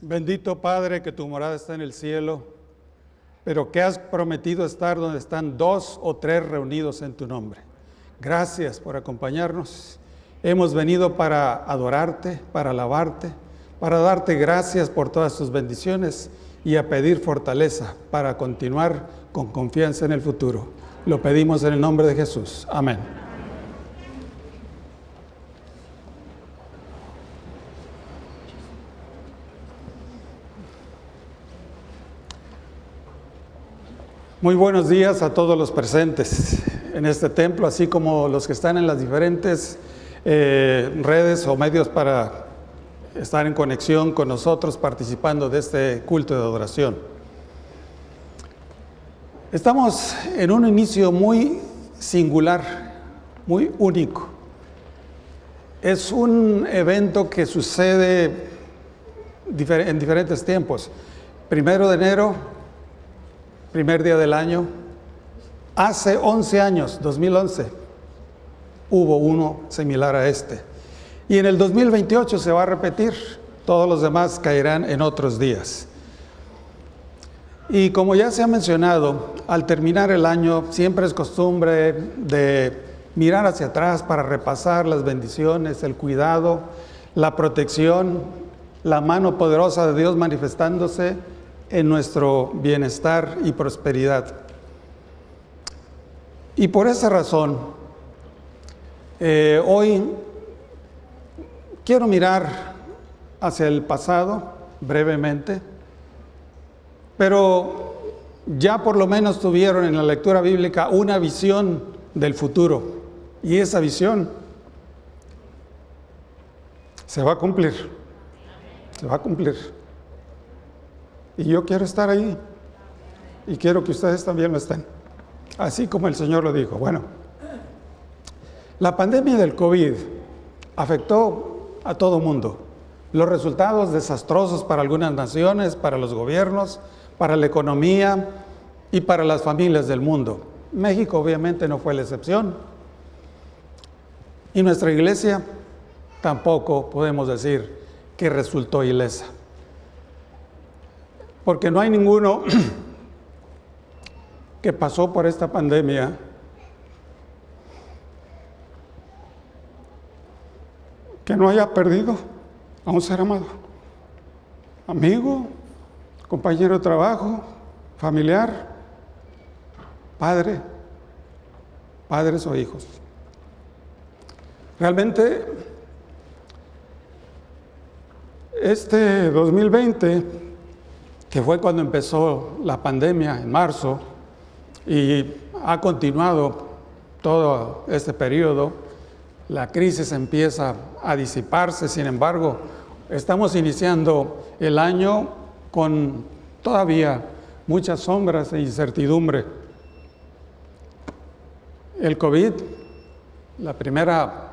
Bendito Padre, que tu morada está en el cielo, pero que has prometido estar donde están dos o tres reunidos en tu nombre. Gracias por acompañarnos. Hemos venido para adorarte, para alabarte, para darte gracias por todas tus bendiciones y a pedir fortaleza para continuar con confianza en el futuro. Lo pedimos en el nombre de Jesús. Amén. Muy buenos días a todos los presentes en este templo, así como los que están en las diferentes eh, redes o medios para estar en conexión con nosotros participando de este culto de adoración. Estamos en un inicio muy singular, muy único. Es un evento que sucede en diferentes tiempos. Primero de enero primer día del año, hace 11 años, 2011, hubo uno similar a este. Y en el 2028 se va a repetir, todos los demás caerán en otros días. Y como ya se ha mencionado, al terminar el año siempre es costumbre de mirar hacia atrás para repasar las bendiciones, el cuidado, la protección, la mano poderosa de Dios manifestándose en nuestro bienestar y prosperidad. Y por esa razón, eh, hoy quiero mirar hacia el pasado brevemente, pero ya por lo menos tuvieron en la lectura bíblica una visión del futuro y esa visión se va a cumplir, se va a cumplir. Y yo quiero estar ahí. Y quiero que ustedes también lo estén. Así como el Señor lo dijo. Bueno, la pandemia del COVID afectó a todo mundo. Los resultados desastrosos para algunas naciones, para los gobiernos, para la economía y para las familias del mundo. México obviamente no fue la excepción. Y nuestra iglesia tampoco podemos decir que resultó ilesa porque no hay ninguno que pasó por esta pandemia que no haya perdido a un ser amado, amigo, compañero de trabajo, familiar, padre, padres o hijos. Realmente, este 2020 que fue cuando empezó la pandemia en marzo y ha continuado todo este periodo. La crisis empieza a disiparse, sin embargo, estamos iniciando el año con todavía muchas sombras e incertidumbre. El COVID, la primera,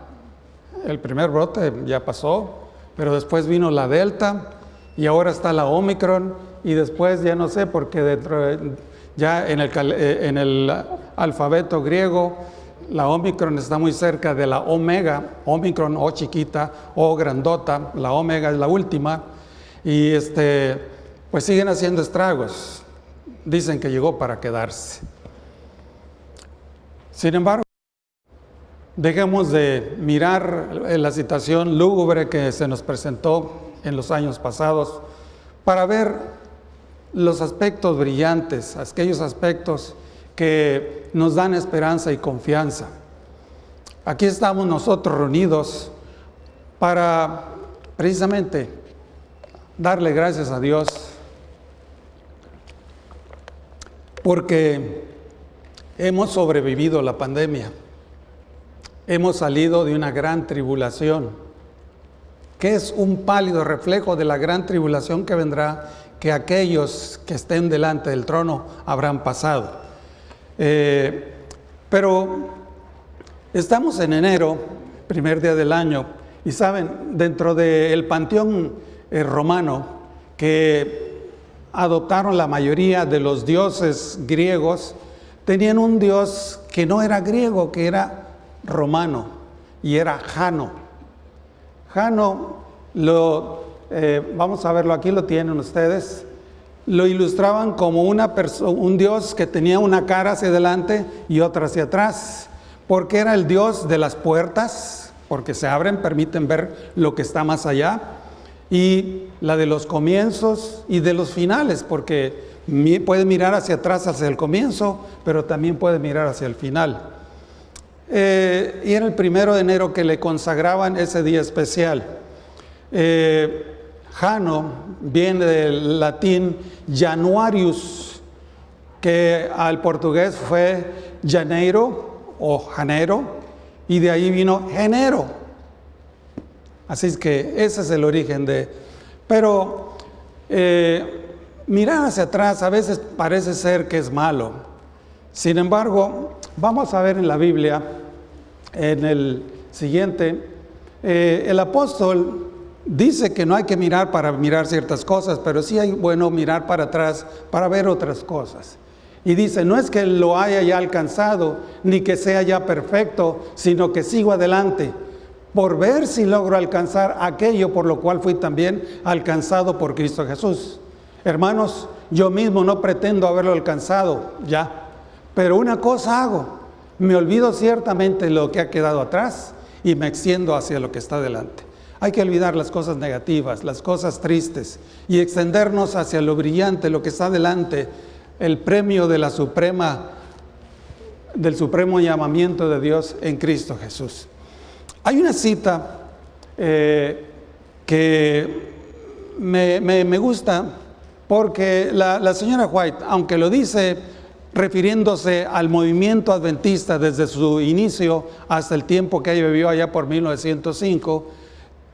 el primer brote ya pasó, pero después vino la Delta y ahora está la Omicron y después ya no sé, porque dentro, ya en el, eh, en el alfabeto griego la Omicron está muy cerca de la omega, Omicron o chiquita o grandota, la omega es la última, y este, pues siguen haciendo estragos. Dicen que llegó para quedarse. Sin embargo, dejemos de mirar la situación lúgubre que se nos presentó en los años pasados para ver los aspectos brillantes, aquellos aspectos que nos dan esperanza y confianza. Aquí estamos nosotros reunidos para precisamente darle gracias a Dios porque hemos sobrevivido la pandemia, hemos salido de una gran tribulación, que es un pálido reflejo de la gran tribulación que vendrá que aquellos que estén delante del trono habrán pasado. Eh, pero estamos en enero, primer día del año, y saben, dentro del panteón eh, romano que adoptaron la mayoría de los dioses griegos, tenían un dios que no era griego, que era romano, y era Jano. Jano lo eh, vamos a verlo aquí, lo tienen ustedes, lo ilustraban como una un Dios que tenía una cara hacia adelante y otra hacia atrás, porque era el Dios de las puertas, porque se abren, permiten ver lo que está más allá, y la de los comienzos y de los finales, porque puede mirar hacia atrás, hacia el comienzo, pero también puede mirar hacia el final. Eh, y era el primero de enero que le consagraban ese día especial. Eh, Jano viene del latín Januarius, que al portugués fue Janeiro o Janeiro, y de ahí vino Genero. Así es que ese es el origen de... Pero eh, mirar hacia atrás a veces parece ser que es malo. Sin embargo, vamos a ver en la Biblia, en el siguiente, eh, el apóstol dice que no hay que mirar para mirar ciertas cosas, pero sí hay bueno mirar para atrás para ver otras cosas. Y dice, no es que lo haya ya alcanzado, ni que sea ya perfecto, sino que sigo adelante, por ver si logro alcanzar aquello por lo cual fui también alcanzado por Cristo Jesús. Hermanos, yo mismo no pretendo haberlo alcanzado ya, pero una cosa hago, me olvido ciertamente lo que ha quedado atrás y me extiendo hacia lo que está delante. Hay que olvidar las cosas negativas, las cosas tristes y extendernos hacia lo brillante, lo que está delante, el premio de la suprema, del supremo llamamiento de Dios en Cristo Jesús. Hay una cita eh, que me, me gusta porque la, señora White, aunque lo dice refiriéndose al movimiento adventista desde su inicio hasta el tiempo que ella vivió allá por 1905,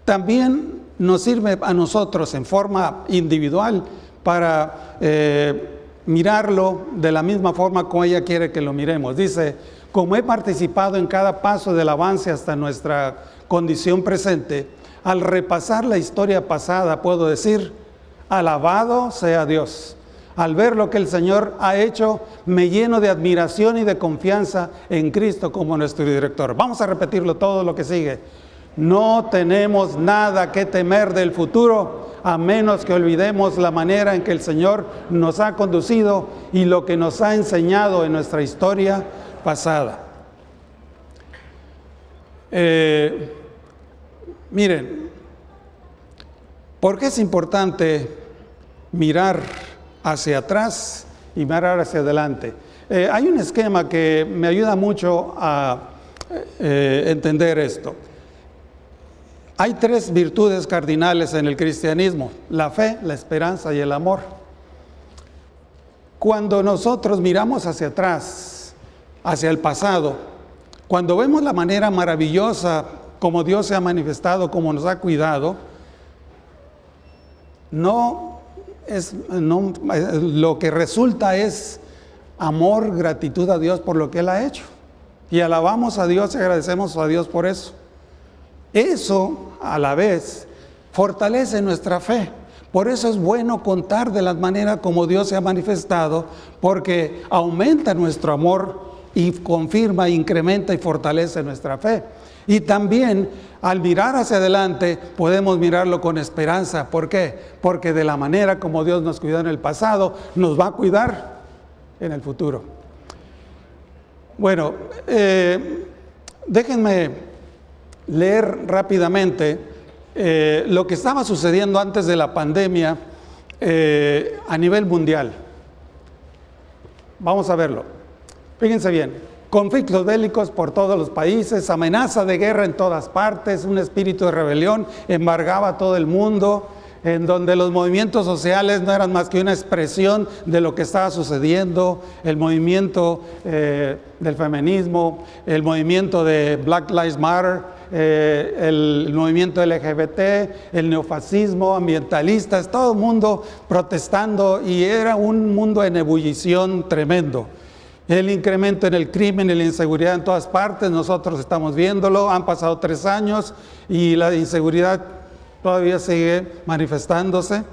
también nos sirve a nosotros en forma individual para eh, mirarlo de la misma forma como ella quiere que lo miremos. Dice, como he participado en cada paso del avance hasta nuestra condición presente, al repasar la historia pasada puedo decir, Alabado sea Dios. Al ver lo que el Señor ha hecho, me lleno de admiración y de confianza en Cristo como nuestro director. Vamos a repetirlo todo lo que sigue. No tenemos nada que temer del futuro a menos que olvidemos la manera en que el Señor nos ha conducido y lo que nos ha enseñado en nuestra historia pasada. Eh, miren, ¿por qué es importante mirar hacia atrás y mirar hacia adelante. Eh, hay un esquema que me ayuda mucho a eh, entender esto. Hay tres virtudes cardinales en el cristianismo, la fe, la esperanza y el amor. Cuando nosotros miramos hacia atrás, hacia el pasado, cuando vemos la manera maravillosa como Dios se ha manifestado, como nos ha cuidado, no es, no, lo que resulta es amor, gratitud a Dios por lo que Él ha hecho. Y alabamos a Dios y agradecemos a Dios por eso. Eso, a la vez, fortalece nuestra fe. Por eso es bueno contar de la manera como Dios se ha manifestado, porque aumenta nuestro amor y confirma, incrementa y fortalece nuestra fe. Y también al mirar hacia adelante podemos mirarlo con esperanza. ¿Por qué? Porque de la manera como Dios nos cuidó en el pasado, nos va a cuidar en el futuro. Bueno, eh, déjenme leer rápidamente eh, lo que estaba sucediendo antes de la pandemia eh, a nivel mundial. Vamos a verlo. Fíjense bien conflictos bélicos por todos los países, amenaza de guerra en todas partes, un espíritu de rebelión embargaba todo el mundo, en donde los movimientos sociales no eran más que una expresión de lo que estaba sucediendo, el movimiento eh, del feminismo, el movimiento de Black Lives Matter, eh, el movimiento LGBT, el neofascismo, ambientalistas, todo el mundo protestando y era un mundo en ebullición tremendo. El incremento en el crimen y la inseguridad en todas partes, nosotros estamos viéndolo, han pasado tres años y la inseguridad todavía sigue manifestándose.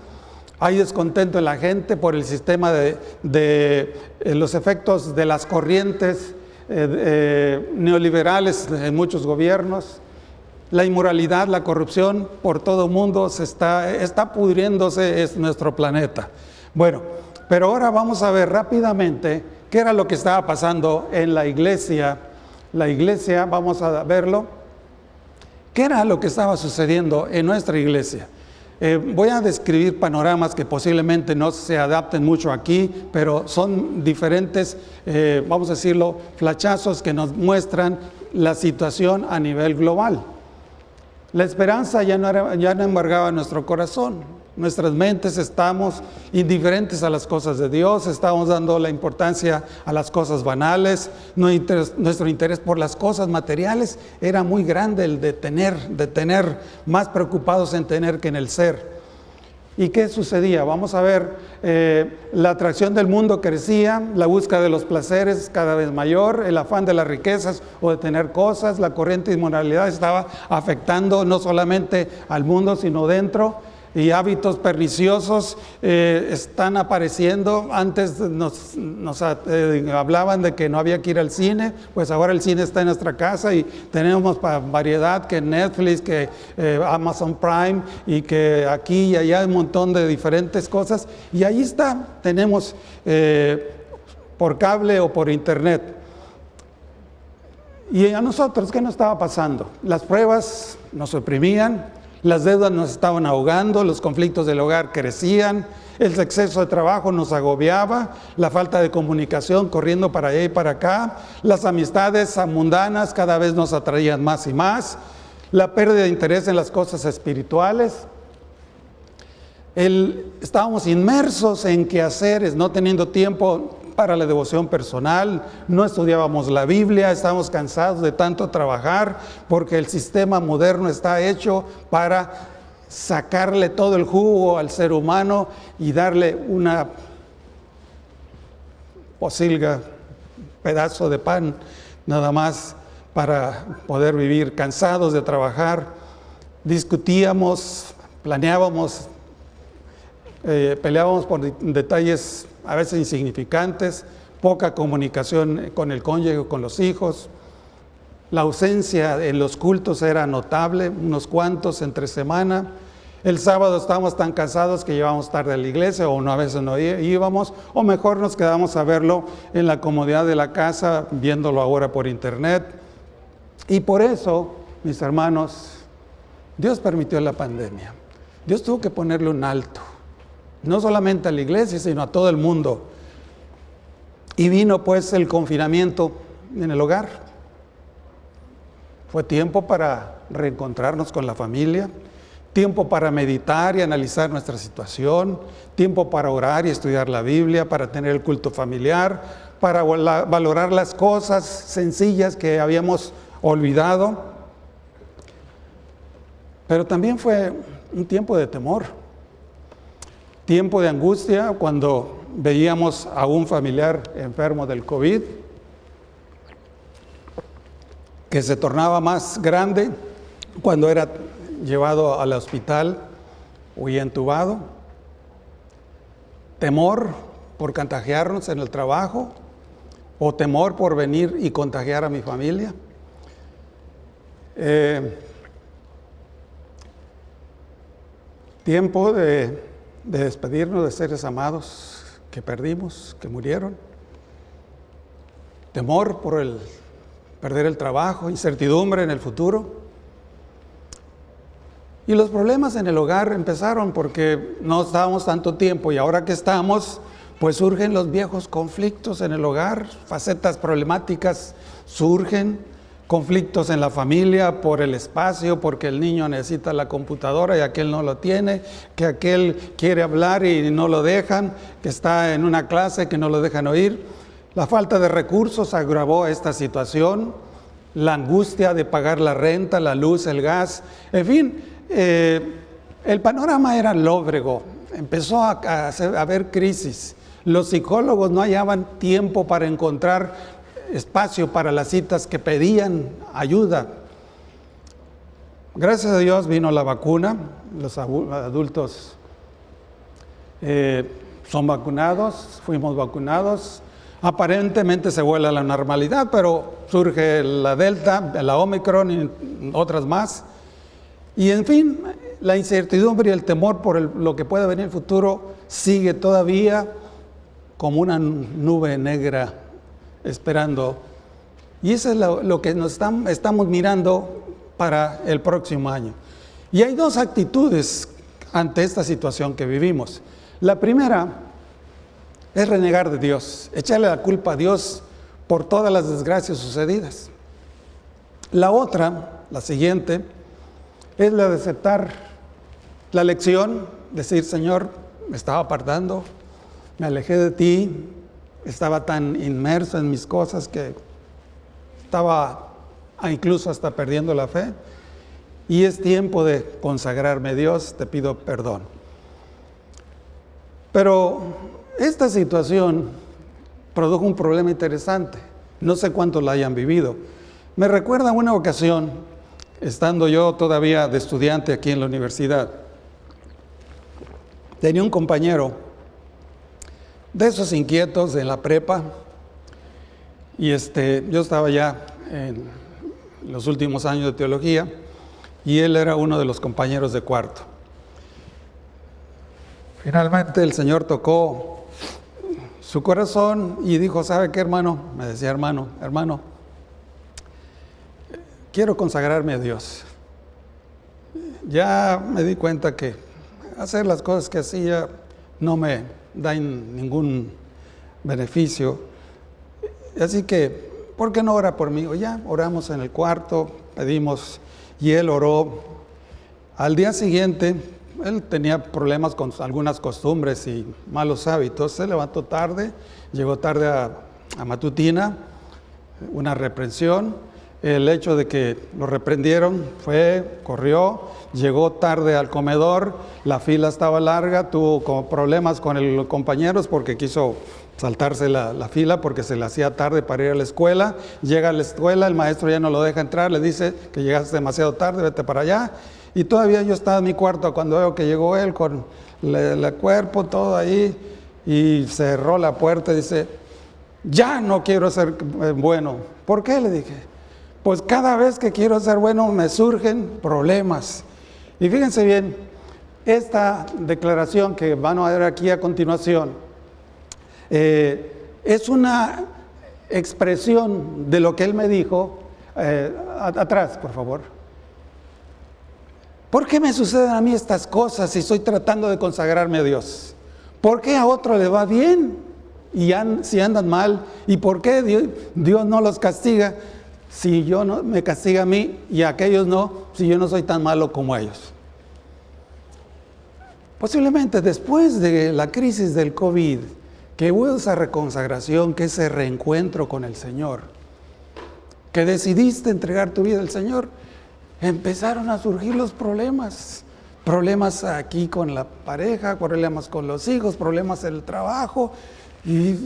Hay descontento en la gente por el sistema de, eh, los efectos de las corrientes eh, eh, neoliberales en muchos gobiernos. la inmoralidad, la corrupción por todo el mundo se está, está pudriéndose es nuestro planeta. Bueno, pero ahora vamos a ver rápidamente qué era lo que estaba pasando en la iglesia. La iglesia, vamos a verlo. ¿Qué era lo que estaba sucediendo en nuestra iglesia? Eh, voy a describir panoramas que posiblemente no se adapten mucho aquí, pero son diferentes, eh, vamos a decirlo, flachazos que nos muestran la situación a nivel global. La esperanza ya no, ya no embargaba nuestro corazón. Nuestras mentes estamos indiferentes a las cosas de Dios, estamos dando la importancia a las cosas banales, nuestro interés por las cosas materiales era muy grande el de tener, de tener, más preocupados en tener que en el ser. ¿Y qué sucedía? Vamos a ver, eh, la atracción del mundo crecía, la búsqueda de los placeres cada vez mayor, el afán de las riquezas o de tener cosas, la corriente de inmoralidad estaba afectando no solamente al mundo, sino dentro y hábitos perniciosos eh, están apareciendo. Antes nos, eh, hablaban de que no había que ir al cine, pues ahora el cine está en nuestra casa y tenemos variedad que Netflix, que eh, Amazon Prime y que aquí y allá un montón de diferentes cosas. Y ahí está, tenemos por cable o por internet. Y a nosotros, ¿qué nos estaba pasando? Las pruebas nos oprimían, las deudas nos estaban ahogando, los conflictos del hogar crecían, el exceso de trabajo nos agobiaba, la falta de comunicación corriendo para allá y para acá, las amistades mundanas cada vez nos atraían más y más, la pérdida de interés en las cosas espirituales. estábamos inmersos en quehaceres, no teniendo tiempo para la devoción personal, no estudiábamos la Biblia, estábamos cansados de tanto trabajar porque el sistema moderno está hecho para sacarle todo el jugo al ser humano y darle una posilga, pedazo de pan, nada más para poder vivir cansados de trabajar. Discutíamos, planeábamos, eh, peleábamos por detalles a veces insignificantes, poca comunicación con el cónyuge, con los hijos. La ausencia en los cultos era notable, unos cuantos entre semana. El sábado estábamos tan cansados que llevábamos tarde a la iglesia o no, a veces no íbamos, o mejor nos quedamos a verlo en la comodidad de la casa, viéndolo ahora por internet. Y por eso, mis hermanos, Dios permitió la pandemia. Dios tuvo que ponerle un alto no solamente a la iglesia, sino a todo el mundo. Y vino pues el confinamiento en el hogar. Fue tiempo para reencontrarnos con la familia, tiempo para meditar y analizar nuestra situación, tiempo para orar y estudiar la Biblia, para tener el culto familiar, para valorar las cosas sencillas que habíamos olvidado. Pero también fue un tiempo de temor tiempo de angustia cuando veíamos a un familiar enfermo del COVID, que se tornaba más grande cuando era llevado al hospital o entubado, temor por contagiarnos en el trabajo o temor por venir y contagiar a mi familia. Eh, tiempo de de despedirnos de seres amados que perdimos, que murieron. Temor por el perder el trabajo, incertidumbre en el futuro. Y los problemas en el hogar empezaron porque no estábamos tanto tiempo y ahora que estamos, pues surgen los viejos conflictos en el hogar, facetas problemáticas surgen conflictos en la familia por el espacio, porque el niño necesita la computadora y aquel no lo tiene, que aquel quiere hablar y no lo dejan, que está en una clase que no lo dejan oír. La falta de recursos agravó esta situación, la angustia de pagar la renta, la luz, el gas, en fin, eh, el panorama era lóbrego, empezó a, a haber crisis. Los psicólogos no hallaban tiempo para encontrar espacio para las citas que pedían ayuda. Gracias a Dios vino la vacuna, los adultos eh, son vacunados, fuimos vacunados. Aparentemente se vuelve a la normalidad, pero surge la Delta, la Omicron y otras más. Y en fin, la incertidumbre y el temor por lo que pueda venir en el futuro sigue todavía como una nube negra esperando. Y eso es lo, que nos estamos mirando para el próximo año. Y hay dos actitudes ante esta situación que vivimos. La primera es renegar de Dios, echarle la culpa a Dios por todas las desgracias sucedidas. La otra, la siguiente, es la de aceptar la lección, decir, Señor, me estaba apartando, me alejé de ti, estaba tan inmerso en mis cosas que estaba incluso hasta perdiendo la fe. Y es tiempo de consagrarme a Dios, te pido perdón. Pero esta situación produjo un problema interesante. No sé cuántos la hayan vivido. Me recuerda una ocasión, estando yo todavía de estudiante aquí en la universidad, tenía un compañero de esos inquietos en la prepa, y este, yo estaba ya en los últimos años de teología, y él era uno de los compañeros de cuarto. Finalmente el Señor tocó su corazón y dijo, ¿sabe qué hermano? Me decía hermano, hermano, quiero consagrarme a Dios. Ya me di cuenta que hacer las cosas que hacía no me da ningún beneficio. Así que, ¿por qué no ora por mí? Ya oramos en el cuarto, pedimos y él oró. Al día siguiente él tenía problemas con algunas costumbres y malos hábitos. Se levantó tarde, llegó tarde a, Matutina, una reprensión. El hecho de que lo reprendieron fue, corrió, llegó tarde al comedor, la fila estaba larga, tuvo problemas con los compañeros porque quiso saltarse la, la, fila porque se le hacía tarde para ir a la escuela. Llega a la escuela, el maestro ya no lo deja entrar, le dice que llegaste demasiado tarde, vete para allá. Y todavía yo estaba en mi cuarto cuando veo que llegó él con el cuerpo, todo ahí, y cerró la puerta y dice, ya no quiero ser eh, bueno. ¿Por qué? Le dije. Pues cada vez que quiero ser bueno me surgen problemas. Y fíjense bien, esta declaración que van a ver aquí a continuación eh, es una expresión de lo que él me dijo. Eh, atrás, por favor. ¿Por qué me suceden a mí estas cosas si estoy tratando de consagrarme a Dios? ¿Por qué a otro le va bien y si andan mal? ¿Y por qué Dios, no los castiga si yo no me castiga a mí y a aquellos no, si yo no soy tan malo como ellos? Posiblemente después de la crisis del COVID, que hubo esa reconsagración, que ese reencuentro con el Señor, que decidiste entregar tu vida al Señor, empezaron a surgir los problemas. Problemas aquí con la pareja, problemas con los hijos, problemas en el trabajo. Y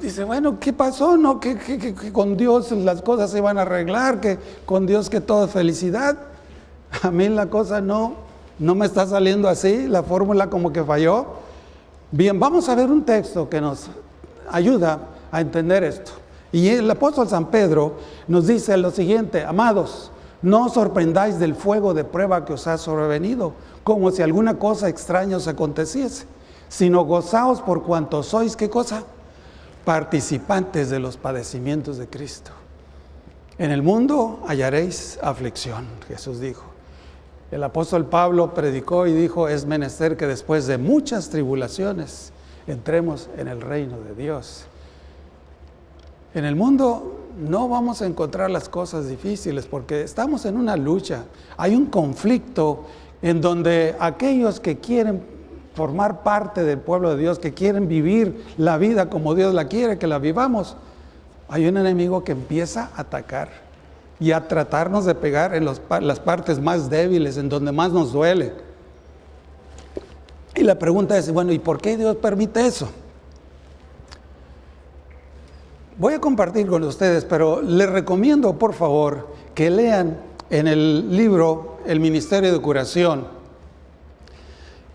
dice, bueno, ¿qué pasó? No, que, con Dios las cosas se van a arreglar, que con Dios que todo es felicidad. A mí la cosa no, no me está saliendo así, la fórmula como que falló. Bien, vamos a ver un texto que nos ayuda a entender esto. Y el apóstol San Pedro nos dice lo siguiente, amados, no os sorprendáis del fuego de prueba que os ha sobrevenido, como si alguna cosa extraña os aconteciese, sino gozaos por cuanto sois, ¿qué cosa? Participantes de los padecimientos de Cristo. En el mundo hallaréis aflicción, Jesús dijo. El apóstol Pablo predicó y dijo, es menester que después de muchas tribulaciones entremos en el reino de Dios. En el mundo no vamos a encontrar las cosas difíciles porque estamos en una lucha. Hay un conflicto en donde aquellos que quieren formar parte del pueblo de Dios, que quieren vivir la vida como Dios la quiere, que la vivamos, hay un enemigo que empieza a atacar y a tratarnos de pegar en las partes más débiles, en donde más nos duele. Y la pregunta es, bueno, ¿y por qué Dios permite eso? Voy a compartir con ustedes, pero les recomiendo por favor que lean en el libro El Ministerio de Curación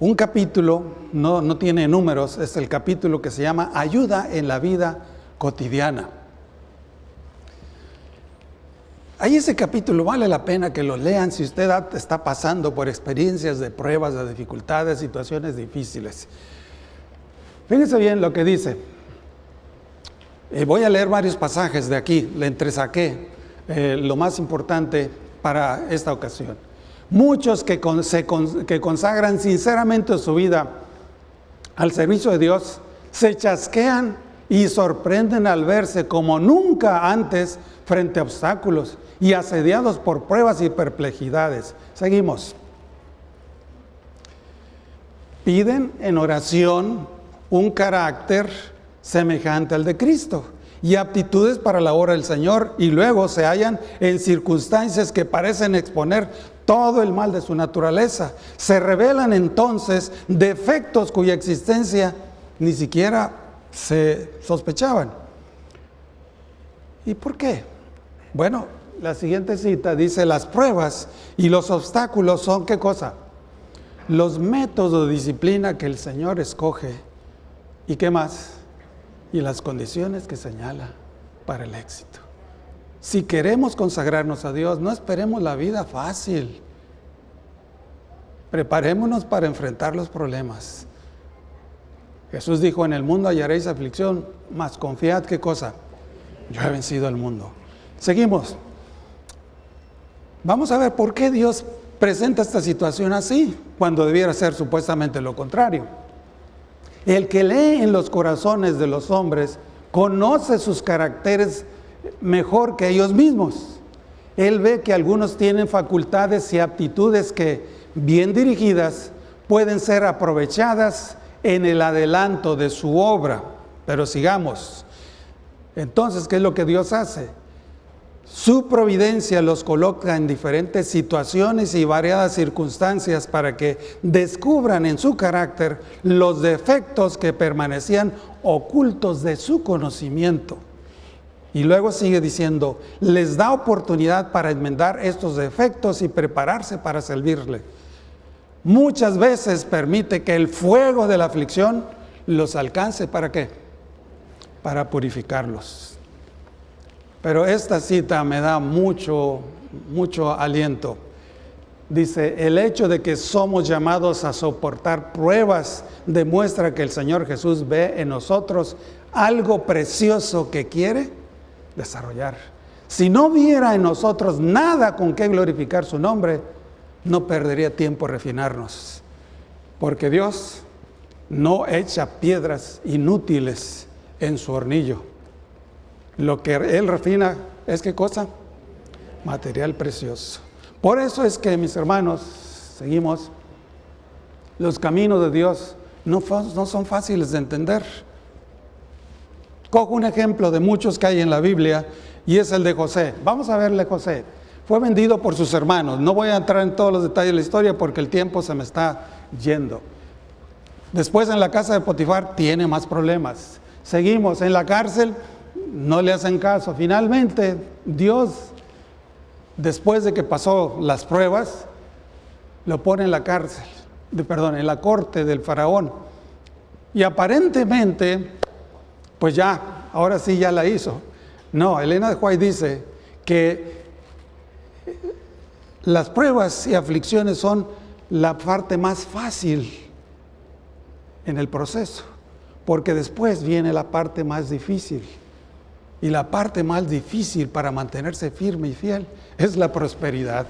un capítulo, no, no tiene números, es el capítulo que se llama Ayuda en la vida cotidiana. Ahí ese capítulo vale la pena que lo lean si usted está pasando por experiencias de pruebas, de dificultades, situaciones difíciles. Fíjense bien lo que dice. Eh, voy a leer varios pasajes de aquí, le entresaqué eh, lo más importante para esta ocasión. Muchos que, consagran sinceramente su vida al servicio de Dios se chasquean y sorprenden al verse como nunca antes frente a obstáculos y asediados por pruebas y perplejidades. Seguimos. Piden en oración un carácter semejante al de Cristo y aptitudes para la obra del Señor y luego se hallan en circunstancias que parecen exponer todo el mal de su naturaleza. Se revelan entonces defectos cuya existencia ni siquiera se sospechaban. ¿Y por qué? Bueno, la siguiente cita dice, las pruebas y los obstáculos son qué cosa? Los métodos de disciplina que el Señor escoge. ¿Y qué más? Y las condiciones que señala para el éxito. Si queremos consagrarnos a Dios, no esperemos la vida fácil. Preparémonos para enfrentar los problemas. Jesús dijo, en el mundo hallaréis aflicción, mas confiad qué cosa. Yo he vencido al mundo. Seguimos. Vamos a ver por qué Dios presenta esta situación así, cuando debiera ser supuestamente lo contrario. El que lee en los corazones de los hombres conoce sus caracteres mejor que ellos mismos. Él ve que algunos tienen facultades y aptitudes que, bien dirigidas, pueden ser aprovechadas en el adelanto de su obra. Pero sigamos. Entonces, ¿qué es lo que Dios hace? Su providencia los coloca en diferentes situaciones y variadas circunstancias para que descubran en su carácter los defectos que permanecían ocultos de su conocimiento. Y luego sigue diciendo, les da oportunidad para enmendar estos defectos y prepararse para servirle. Muchas veces permite que el fuego de la aflicción los alcance para qué? Para purificarlos. Pero esta cita me da mucho, mucho aliento. Dice, el hecho de que somos llamados a soportar pruebas demuestra que el Señor Jesús ve en nosotros algo precioso que quiere desarrollar. Si no viera en nosotros nada con qué glorificar su nombre, no perdería tiempo refinarnos. Porque Dios no echa piedras inútiles en su hornillo. Lo que Él refina es qué cosa? Material precioso. Por eso es que, mis hermanos, seguimos, los caminos de Dios no son fáciles de entender. Cojo un ejemplo de muchos que hay en la Biblia y es el de José. Vamos a verle José. Fue vendido por sus hermanos. No voy a entrar en todos los detalles de la historia porque el tiempo se me está yendo. Después en la casa de Potifar tiene más problemas. Seguimos en la cárcel, no le hacen caso. Finalmente, Dios, después de que pasó las pruebas, lo pone en la cárcel, perdón, en la corte del faraón. Y aparentemente pues ya, ahora sí ya la hizo. No, Elena de White dice que las pruebas y aflicciones son la parte más fácil en el proceso, porque después viene la parte más difícil. Y la parte más difícil para mantenerse firme y fiel es la prosperidad.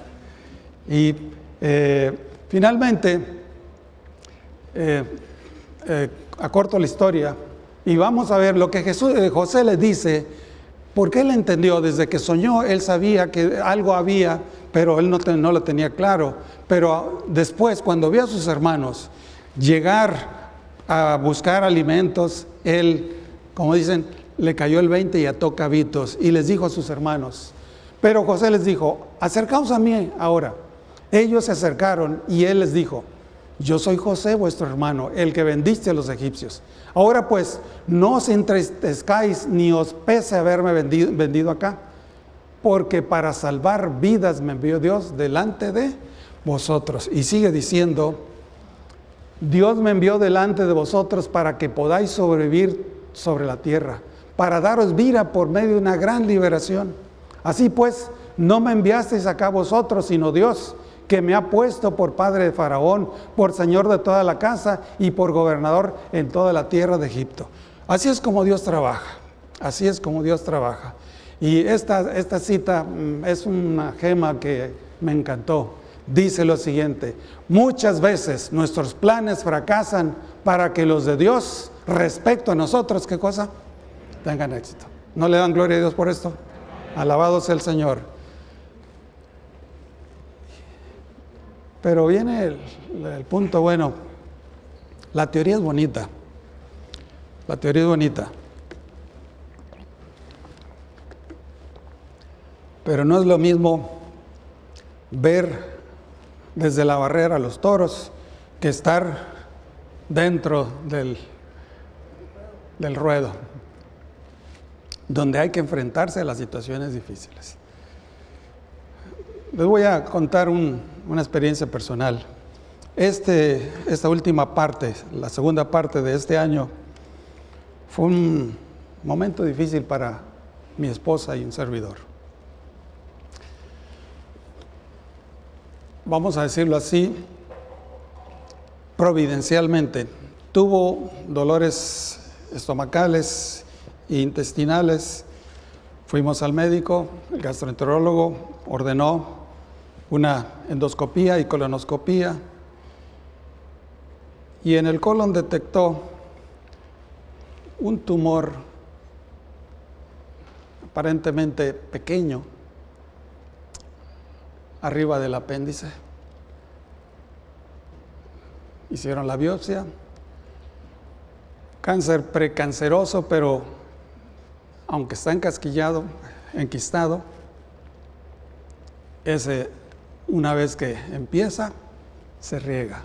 Y eh, finalmente, eh, eh, acorto la historia, y vamos a ver lo que eh, José le dice, porque él entendió, desde que soñó, él sabía que algo había, pero él no, no lo tenía claro. Pero después, cuando vio a sus hermanos llegar a buscar alimentos, él, como dicen, le cayó el 20 y ató cabitos y les dijo a sus hermanos. Pero José les dijo, acercaos a mí ahora. Ellos se acercaron y él les dijo, yo soy José, vuestro hermano, el que vendiste a los egipcios. Ahora pues, no os entristezcáis ni os pese haberme vendido, vendido acá, porque para salvar vidas me envió Dios delante de vosotros. Y sigue diciendo, Dios me envió delante de vosotros para que podáis sobrevivir sobre la tierra, para daros vida por medio de una gran liberación. Así pues, no me enviasteis acá vosotros, sino Dios, que me ha puesto por padre de Faraón, por señor de toda la casa y por gobernador en toda la tierra de Egipto. Así es como Dios trabaja, así es como Dios trabaja. Y esta, esta cita mm, es una gema que me encantó. Dice lo siguiente, muchas veces nuestros planes fracasan para que los de Dios respecto a nosotros, ¿qué cosa? Tengan éxito. ¿No le dan gloria a Dios por esto? Alabado sea el Señor. Pero viene el, punto bueno. La teoría es bonita. La teoría es bonita. Pero no es lo mismo ver desde la barrera a los toros que estar dentro del, del ruedo, donde hay que enfrentarse a las situaciones difíciles. Les voy a contar una experiencia personal. Este, esta última parte, la segunda parte de este año, fue un momento difícil para mi esposa y un servidor. Vamos a decirlo así, providencialmente. Tuvo dolores estomacales e intestinales. Fuimos al médico, el gastroenterólogo ordenó una endoscopía y colonoscopía y en el colon detectó un tumor aparentemente pequeño arriba del apéndice. Hicieron la biopsia, cáncer precanceroso, pero aunque está encasquillado, enquistado, ese una vez que empieza, se riega.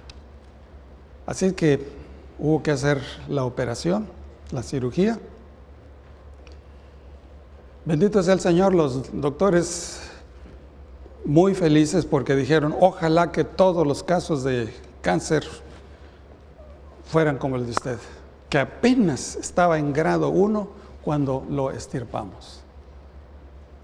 Así que hubo que hacer la operación, la cirugía. Bendito sea el Señor, los doctores muy felices porque dijeron, ojalá que todos los casos de cáncer fueran como el de usted, que apenas estaba en grado 1 cuando lo estirpamos.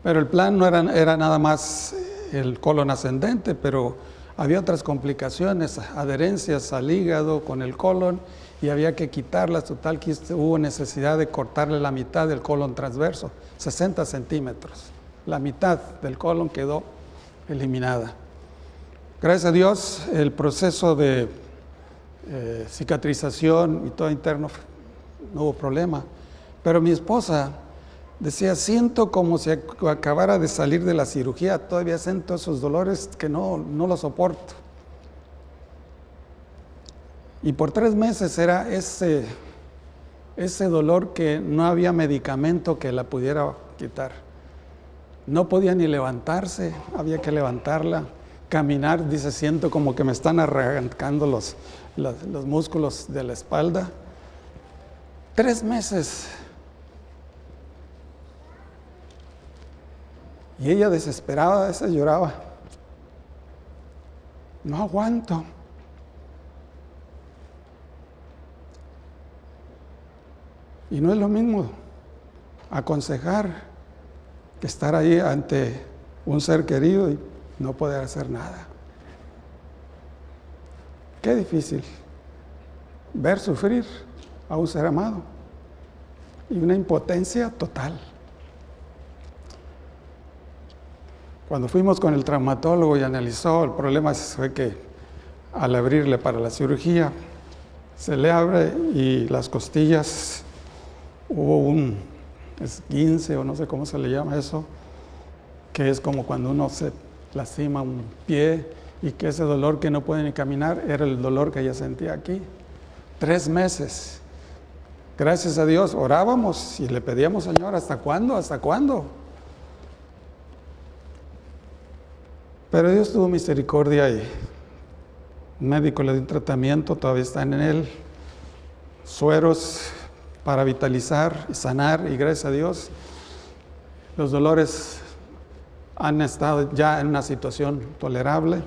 Pero el plan no era, era nada más el colon ascendente, pero había otras complicaciones, adherencias al hígado con el colon y había que quitarlas, total que hubo necesidad de cortarle la mitad del colon transverso, 60 centímetros. La mitad del colon quedó eliminada. Gracias a Dios, el proceso de eh, cicatrización y todo interno no hubo problema. Pero mi esposa decía, siento como si acabara de salir de la cirugía, todavía siento esos dolores que no, no los soporto. Y por tres meses era ese, ese dolor que no había medicamento que la pudiera quitar. No podía ni levantarse, había que levantarla. Caminar, dice, siento como que me están arrancando los, los, los músculos de la espalda. Tres meses Y ella desesperada, a veces lloraba. No aguanto. Y no es lo mismo aconsejar que estar ahí ante un ser querido y no poder hacer nada. Qué difícil ver sufrir a un ser amado y una impotencia total. Cuando fuimos con el traumatólogo y analizó, el problema fue que al abrirle para la cirugía, se le abre y las costillas, hubo un esguince o no sé cómo se le llama eso, que es como cuando uno se lastima un pie y que ese dolor que no puede ni caminar era el dolor que ella sentía aquí. Tres meses. Gracias a Dios orábamos y le pedíamos, Señor, ¿hasta cuándo? ¿Hasta cuándo? Pero Dios tuvo misericordia y un médico le dio un tratamiento, todavía están en él, sueros para vitalizar y sanar y gracias a Dios los dolores han estado ya en una situación tolerable.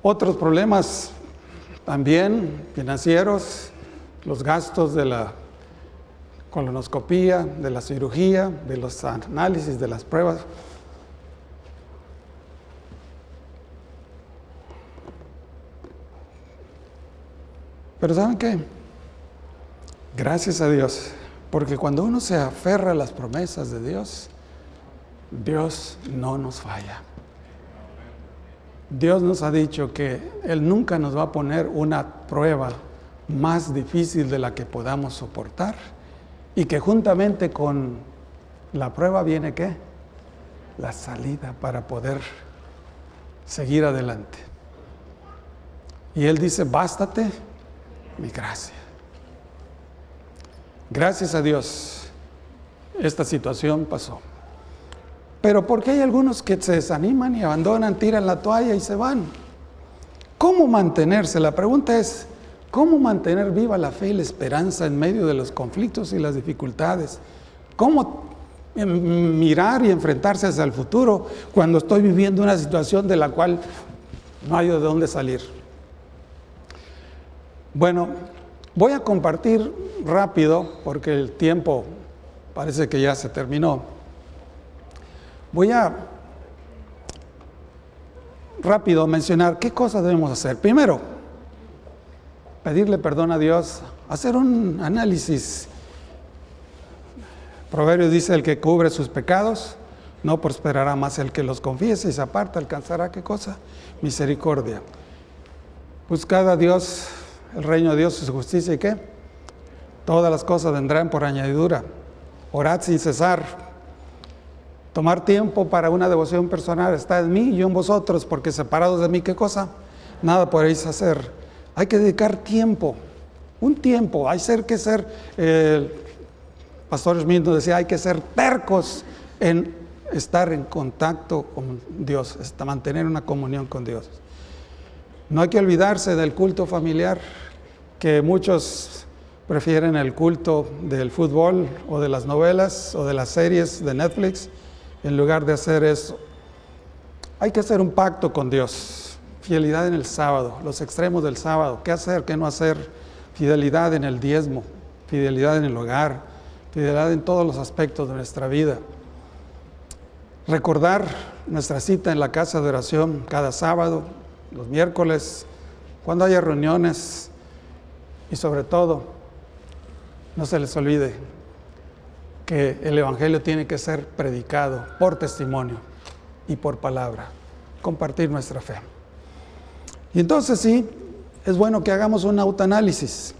Otros problemas también financieros, los gastos de la colonoscopía, de la cirugía, de los análisis, de las pruebas, Pero ¿saben qué? Gracias a Dios, porque cuando uno se aferra a las promesas de Dios, Dios no nos falla. Dios nos ha dicho que Él nunca nos va a poner una prueba más difícil de la que podamos soportar y que juntamente con la prueba viene qué? La salida para poder seguir adelante. Y Él dice, bástate mi gracia. Gracias a Dios, esta situación pasó. Pero ¿por qué hay algunos que se desaniman y abandonan, tiran la toalla y se van? ¿Cómo mantenerse? La pregunta es, ¿cómo mantener viva la fe y la esperanza en medio de los conflictos y las dificultades? ¿Cómo em, mirar y enfrentarse hacia el futuro cuando estoy viviendo una situación de la cual no hay de dónde salir? Bueno, voy a compartir rápido, porque el tiempo parece que ya se terminó. Voy a rápido mencionar qué cosas debemos hacer. Primero, pedirle perdón a Dios, hacer un análisis. Proverbio dice, el que cubre sus pecados, no prosperará más el que los confiese y se aparta, alcanzará qué cosa? Misericordia. Buscad a Dios el reino de Dios su justicia y qué? Todas las cosas vendrán por añadidura. Orad sin cesar. Tomar tiempo para una devoción personal está en mí y en vosotros, porque separados de mí, ¿qué cosa? Nada podréis hacer. Hay que dedicar tiempo, un tiempo. Hay ser que ser, el Pastor Smith nos decía, hay que ser tercos en estar en contacto con Dios, hasta mantener una comunión con Dios. No hay que olvidarse del culto familiar, que muchos prefieren el culto del fútbol o de las novelas o de las series de Netflix en lugar de hacer eso. Hay que hacer un pacto con Dios, fidelidad en el sábado, los extremos del sábado, qué hacer, qué no hacer, fidelidad en el diezmo, fidelidad en el hogar, fidelidad en todos los aspectos de nuestra vida. Recordar nuestra cita en la casa de oración cada sábado, los miércoles, cuando haya reuniones y sobre todo, no se les olvide que el Evangelio tiene que ser predicado por testimonio y por palabra, compartir nuestra fe. Y entonces sí, es bueno que hagamos un autoanálisis.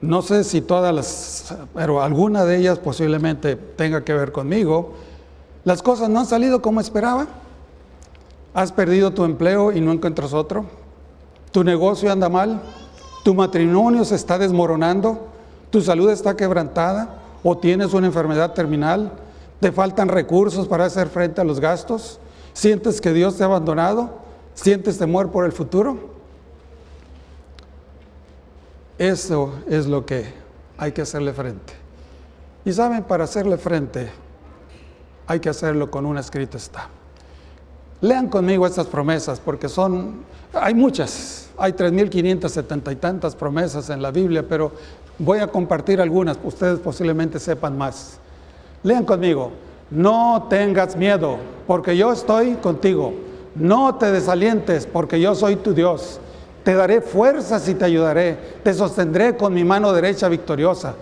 No sé si todas las, pero alguna de ellas posiblemente tenga que ver conmigo, las cosas no han salido como esperaba. Has perdido tu empleo y no encuentras otro. Tu negocio anda mal. Tu matrimonio se está desmoronando. Tu salud está quebrantada o tienes una enfermedad terminal. Te faltan recursos para hacer frente a los gastos. Sientes que Dios te ha abandonado. Sientes temor por el futuro. Eso es lo que hay que hacerle frente. Y saben, para hacerle frente hay que hacerlo con un escrito está. Lean conmigo estas promesas porque son, hay muchas, hay 3.570 y tantas promesas en la Biblia, pero voy a compartir algunas, ustedes posiblemente sepan más. Lean conmigo, no tengas miedo porque yo estoy contigo, no te desalientes porque yo soy tu Dios, te daré fuerzas y te ayudaré, te sostendré con mi mano derecha victoriosa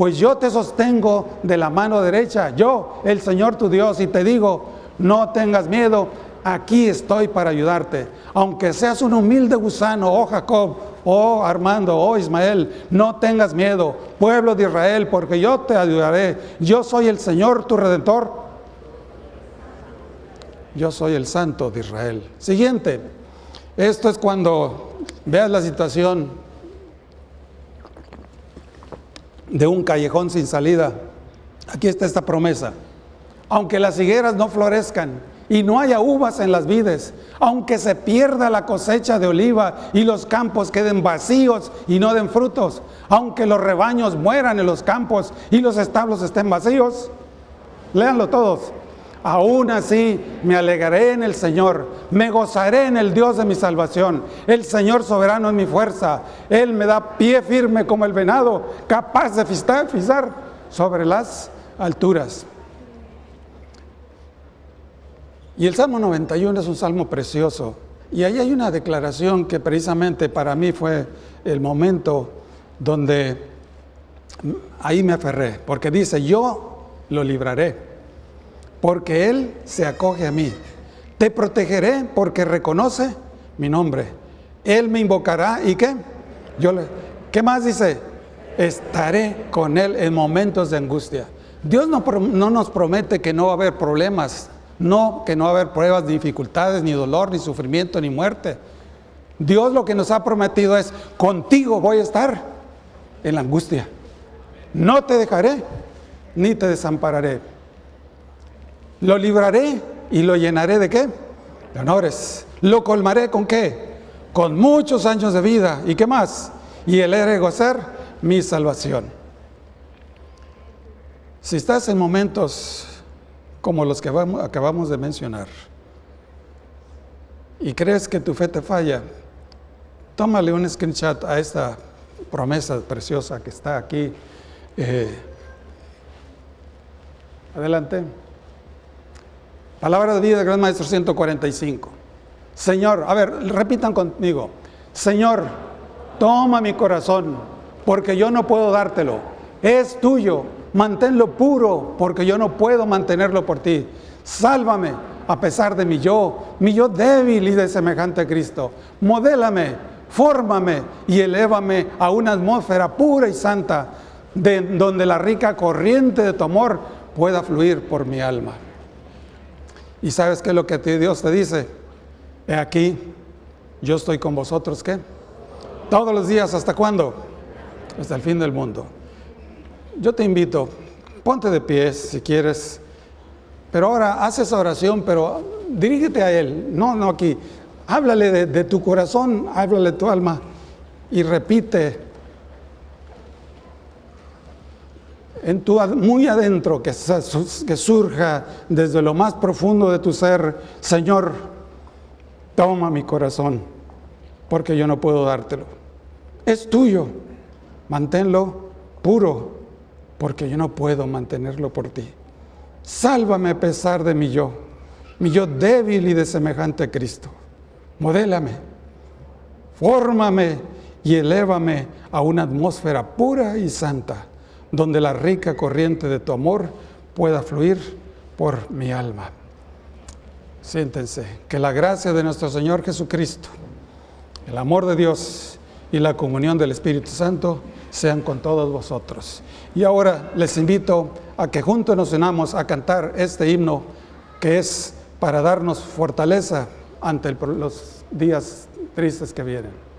pues yo te sostengo de la mano derecha, yo, el Señor tu Dios, y te digo, no tengas miedo, aquí estoy para ayudarte. Aunque seas un humilde gusano, oh Jacob, oh Armando, oh Ismael, no tengas miedo, pueblo de Israel, porque yo te ayudaré. Yo soy el Señor tu redentor. Yo soy el Santo de Israel. Siguiente, esto es cuando veas la situación de un callejón sin salida. Aquí está esta promesa. Aunque las higueras no florezcan y no haya uvas en las vides, aunque se pierda la cosecha de oliva y los campos queden vacíos y no den frutos, aunque los rebaños mueran en los campos y los establos estén vacíos, léanlo todos. Aún así me alegraré en el Señor, me gozaré en el Dios de mi salvación. El Señor soberano es mi fuerza. Él me da pie firme como el venado, capaz de pisar sobre las alturas. Y el Salmo 91 es un salmo precioso. Y ahí hay una declaración que precisamente para mí fue el momento donde ahí me aferré, porque dice, yo lo libraré, porque Él se acoge a mí. Te protegeré porque reconoce mi nombre. Él me invocará y qué? Yo le, ¿Qué más dice? Estaré con Él en momentos de angustia. Dios no, no nos promete que no va a haber problemas, no que no va a haber pruebas, ni dificultades, ni dolor, ni sufrimiento, ni muerte. Dios lo que nos ha prometido es, contigo voy a estar en la angustia. No te dejaré, ni te desampararé. Lo libraré y lo llenaré de qué? De honores. Lo colmaré con qué? Con muchos años de vida. ¿Y qué más? Y el de gozar mi salvación. Si estás en momentos como los que acabamos de mencionar y crees que tu fe te falla, tómale un screenshot a esta promesa preciosa que está aquí. Eh, adelante. Palabra de vida, Gran Maestro 145. Señor, a ver, repitan conmigo. Señor, toma mi corazón, porque yo no puedo dártelo. Es tuyo, manténlo puro, porque yo no puedo mantenerlo por ti. Sálvame a pesar de mi yo, mi yo débil y de semejante a Cristo. Modélame, fórmame y elévame a una atmósfera pura y santa, de, donde la rica corriente de tu amor pueda fluir por mi alma. ¿Y sabes qué es lo que Dios te dice? He aquí, yo estoy con vosotros, ¿qué? Todos los días, ¿hasta cuándo? Hasta el fin del mundo. Yo te invito, ponte de pies si quieres, pero ahora haz esa oración, pero dirígete a Él, no, no aquí. Háblale de, de tu corazón, háblale de tu alma y repite en tu, muy adentro, que, surja desde lo más profundo de tu ser, Señor, toma mi corazón, porque yo no puedo dártelo es tuyo, manténlo puro, porque yo no puedo mantenerlo por ti. Sálvame a pesar de mi yo, mi yo débil y de semejante a Cristo. Modélame, fórmame y elévame a una atmósfera pura y santa, donde la rica corriente de tu amor pueda fluir por mi alma. Siéntense, que la gracia de nuestro Señor Jesucristo, el amor de Dios, y la comunión del Espíritu Santo sean con todos vosotros. Y ahora les invito a que juntos nos unamos a cantar este himno que es para darnos fortaleza ante los días tristes que vienen.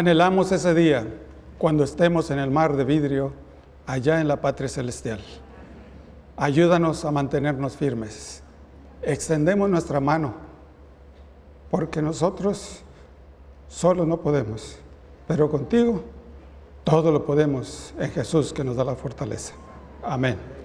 Anhelamos ese día cuando estemos en el mar de vidrio allá en la patria celestial. Ayúdanos a mantenernos firmes. Extendemos nuestra mano, porque nosotros solos no podemos, pero contigo todo lo podemos en Jesús que nos da la fortaleza. Amén.